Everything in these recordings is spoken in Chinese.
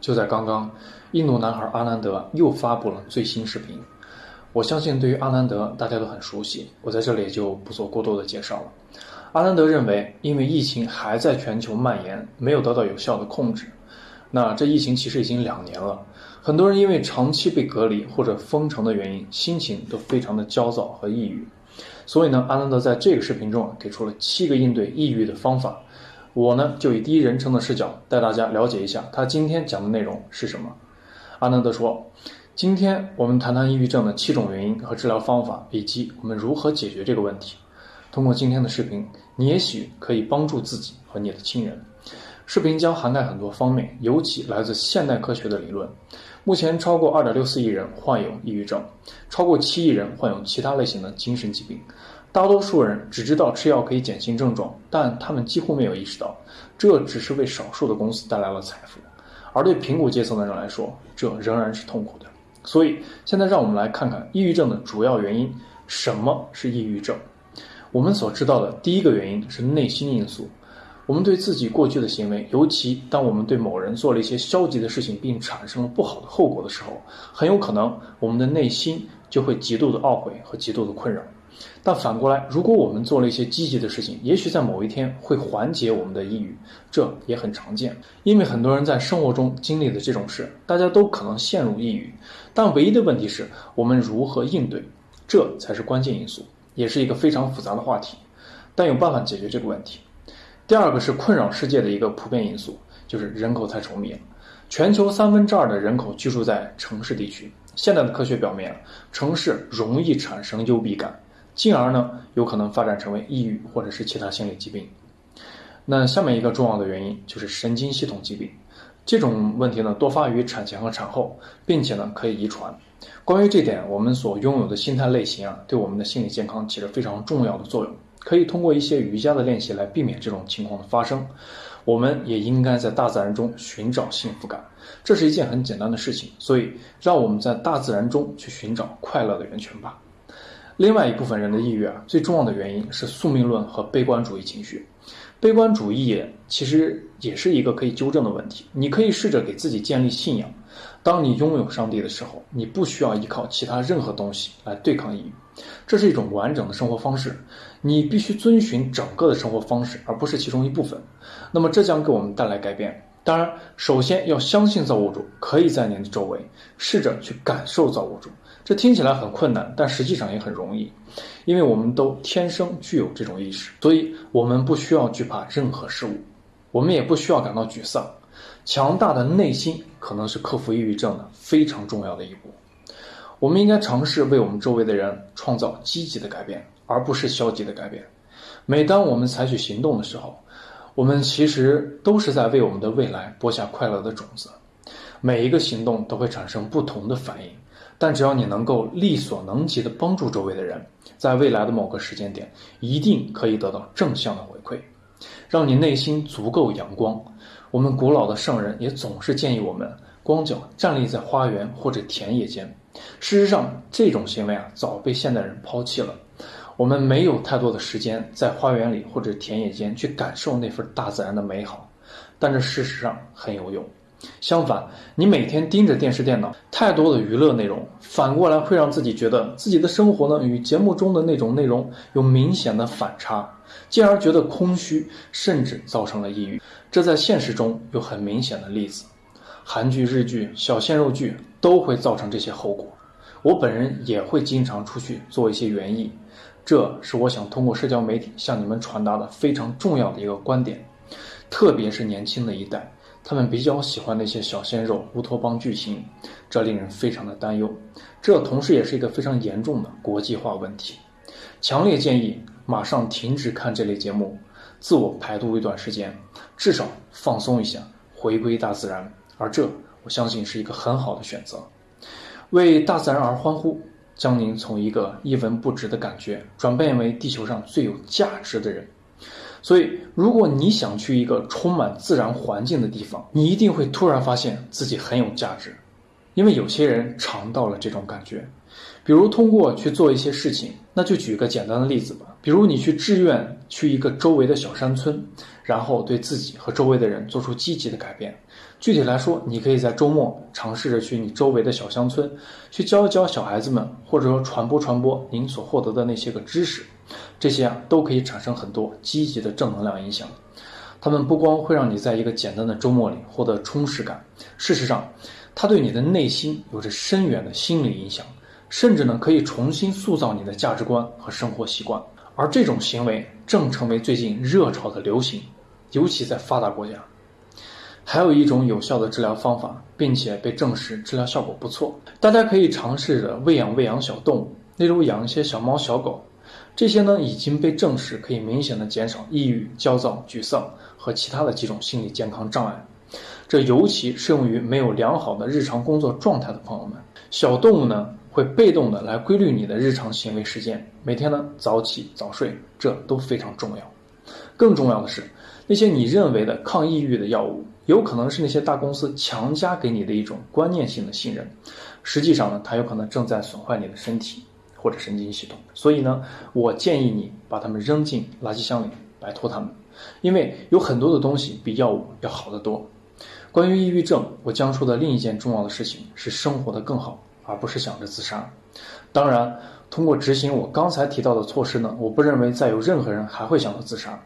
就在刚刚，印度男孩阿南德又发布了最新视频。我相信对于阿南德大家都很熟悉，我在这里就不做过多的介绍了。阿南德认为，因为疫情还在全球蔓延，没有得到有效的控制。那这疫情其实已经两年了，很多人因为长期被隔离或者封城的原因，心情都非常的焦躁和抑郁。所以呢，阿南德在这个视频中啊，给出了七个应对抑郁的方法。我呢，就以第一人称的视角带大家了解一下他今天讲的内容是什么。阿南德说：“今天我们谈谈抑郁症的七种原因和治疗方法，以及我们如何解决这个问题。通过今天的视频，你也许可以帮助自己和你的亲人。视频将涵盖很多方面，尤其来自现代科学的理论。目前，超过二点六四亿人患有抑郁症，超过七亿人患有其他类型的精神疾病。”大多数人只知道吃药可以减轻症状，但他们几乎没有意识到，这只是为少数的公司带来了财富，而对贫苦阶层的人来说，这仍然是痛苦的。所以，现在让我们来看看抑郁症的主要原因。什么是抑郁症？我们所知道的第一个原因是内心因素。我们对自己过去的行为，尤其当我们对某人做了一些消极的事情，并产生了不好的后果的时候，很有可能我们的内心就会极度的懊悔和极度的困扰。但反过来，如果我们做了一些积极的事情，也许在某一天会缓解我们的抑郁，这也很常见。因为很多人在生活中经历的这种事，大家都可能陷入抑郁。但唯一的问题是我们如何应对，这才是关键因素，也是一个非常复杂的话题。但有办法解决这个问题。第二个是困扰世界的一个普遍因素，就是人口太稠密了。全球三分之二的人口居住在城市地区。现在的科学表明，城市容易产生幽闭感。进而呢，有可能发展成为抑郁或者是其他心理疾病。那下面一个重要的原因就是神经系统疾病，这种问题呢多发于产前和产后，并且呢可以遗传。关于这点，我们所拥有的心态类型啊，对我们的心理健康起着非常重要的作用。可以通过一些瑜伽的练习来避免这种情况的发生。我们也应该在大自然中寻找幸福感，这是一件很简单的事情。所以，让我们在大自然中去寻找快乐的源泉吧。另外一部分人的抑郁啊，最重要的原因是宿命论和悲观主义情绪。悲观主义其实也是一个可以纠正的问题。你可以试着给自己建立信仰。当你拥有上帝的时候，你不需要依靠其他任何东西来对抗抑郁。这是一种完整的生活方式。你必须遵循整个的生活方式，而不是其中一部分。那么这将给我们带来改变。当然，首先要相信造物主可以在您的周围，试着去感受造物主。这听起来很困难，但实际上也很容易，因为我们都天生具有这种意识，所以我们不需要惧怕任何事物，我们也不需要感到沮丧。强大的内心可能是克服抑郁症的非常重要的一步。我们应该尝试为我们周围的人创造积极的改变，而不是消极的改变。每当我们采取行动的时候，我们其实都是在为我们的未来播下快乐的种子。每一个行动都会产生不同的反应。但只要你能够力所能及的帮助周围的人，在未来的某个时间点，一定可以得到正向的回馈，让你内心足够阳光。我们古老的圣人也总是建议我们光脚站立在花园或者田野间。事实上，这种行为啊早被现代人抛弃了。我们没有太多的时间在花园里或者田野间去感受那份大自然的美好，但这事实上很有用。相反，你每天盯着电视、电脑，太多的娱乐内容，反过来会让自己觉得自己的生活呢与节目中的那种内容有明显的反差，进而觉得空虚，甚至造成了抑郁。这在现实中有很明显的例子，韩剧、日剧、小鲜肉剧都会造成这些后果。我本人也会经常出去做一些园艺，这是我想通过社交媒体向你们传达的非常重要的一个观点，特别是年轻的一代。他们比较喜欢那些小鲜肉、乌托邦剧情，这令人非常的担忧。这同时也是一个非常严重的国际化问题。强烈建议马上停止看这类节目，自我排毒一段时间，至少放松一下，回归大自然。而这，我相信是一个很好的选择。为大自然而欢呼，将您从一个一文不值的感觉，转变为地球上最有价值的人。所以，如果你想去一个充满自然环境的地方，你一定会突然发现自己很有价值，因为有些人尝到了这种感觉。比如通过去做一些事情，那就举个简单的例子吧。比如你去志愿去一个周围的小山村，然后对自己和周围的人做出积极的改变，具体来说，你可以在周末尝试着去你周围的小乡村，去教一教小孩子们，或者说传播传播您所获得的那些个知识，这些啊都可以产生很多积极的正能量影响。他们不光会让你在一个简单的周末里获得充实感，事实上，它对你的内心有着深远的心理影响，甚至呢可以重新塑造你的价值观和生活习惯。而这种行为正成为最近热潮的流行，尤其在发达国家。还有一种有效的治疗方法，并且被证实治疗效果不错，大家可以尝试着喂养喂养小动物，例如养一些小猫小狗，这些呢已经被证实可以明显的减少抑郁、焦躁、沮丧和其他的几种心理健康障碍。这尤其适用于没有良好的日常工作状态的朋友们。小动物呢会被动的来规律你的日常行为时间，每天呢早起早睡，这都非常重要。更重要的是，那些你认为的抗抑郁的药物。有可能是那些大公司强加给你的一种观念性的信任，实际上呢，它有可能正在损坏你的身体或者神经系统。所以呢，我建议你把它们扔进垃圾箱里，摆脱它们，因为有很多的东西比药物要好得多。关于抑郁症，我将说的另一件重要的事情是生活的更好，而不是想着自杀。当然，通过执行我刚才提到的措施呢，我不认为再有任何人还会想到自杀。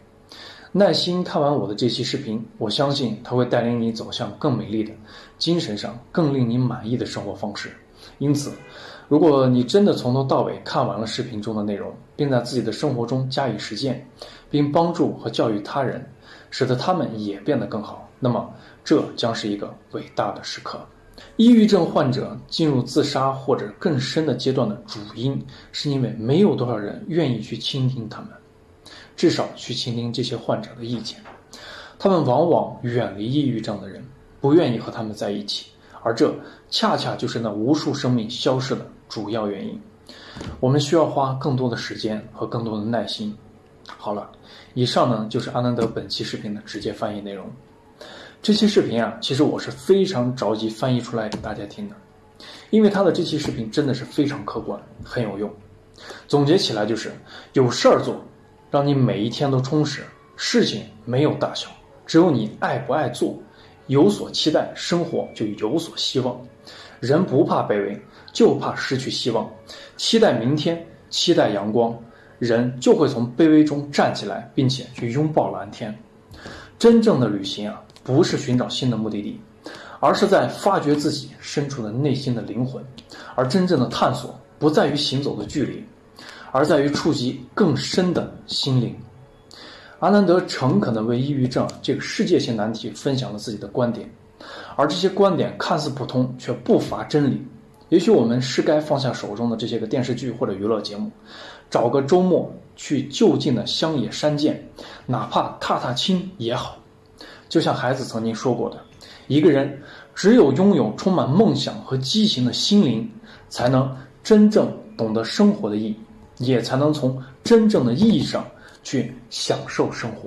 耐心看完我的这期视频，我相信它会带领你走向更美丽的、精神上更令你满意的生活方式。因此，如果你真的从头到尾看完了视频中的内容，并在自己的生活中加以实践，并帮助和教育他人，使得他们也变得更好，那么这将是一个伟大的时刻。抑郁症患者进入自杀或者更深的阶段的主因，是因为没有多少人愿意去倾听他们。至少去倾听这些患者的意见，他们往往远离抑郁症的人，不愿意和他们在一起，而这恰恰就是那无数生命消失的主要原因。我们需要花更多的时间和更多的耐心。好了，以上呢就是阿南德本期视频的直接翻译内容。这期视频啊，其实我是非常着急翻译出来给大家听的，因为他的这期视频真的是非常客观，很有用。总结起来就是有事儿做。让你每一天都充实。事情没有大小，只有你爱不爱做，有所期待，生活就有所希望。人不怕卑微，就怕失去希望。期待明天，期待阳光，人就会从卑微中站起来，并且去拥抱蓝天。真正的旅行啊，不是寻找新的目的地，而是在发掘自己深处的内心的灵魂。而真正的探索，不在于行走的距离。而在于触及更深的心灵。阿南德诚恳地为抑郁症这个世界性难题分享了自己的观点，而这些观点看似普通，却不乏真理。也许我们是该放下手中的这些个电视剧或者娱乐节目，找个周末去就近的乡野山涧，哪怕踏踏青也好。就像孩子曾经说过的：“一个人只有拥有充满梦想和激情的心灵，才能真正懂得生活的意义。”也才能从真正的意义上去享受生活。